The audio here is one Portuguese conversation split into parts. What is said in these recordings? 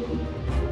감사합니다.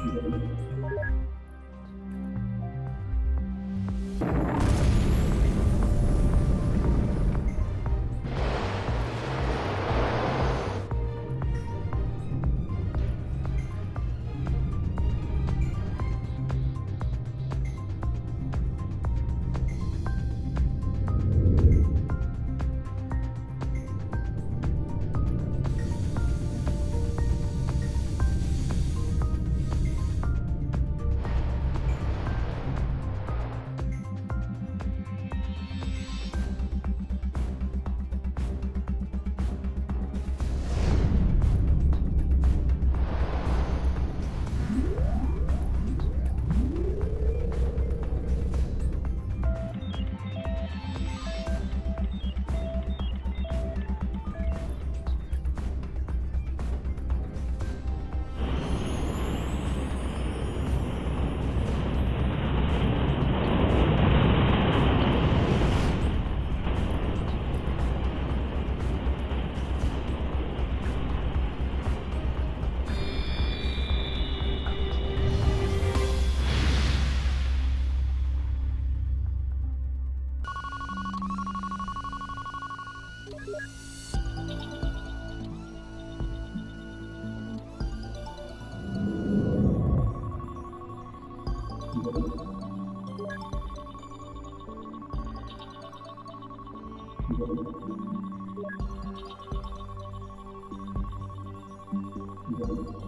Thank you. Thank you.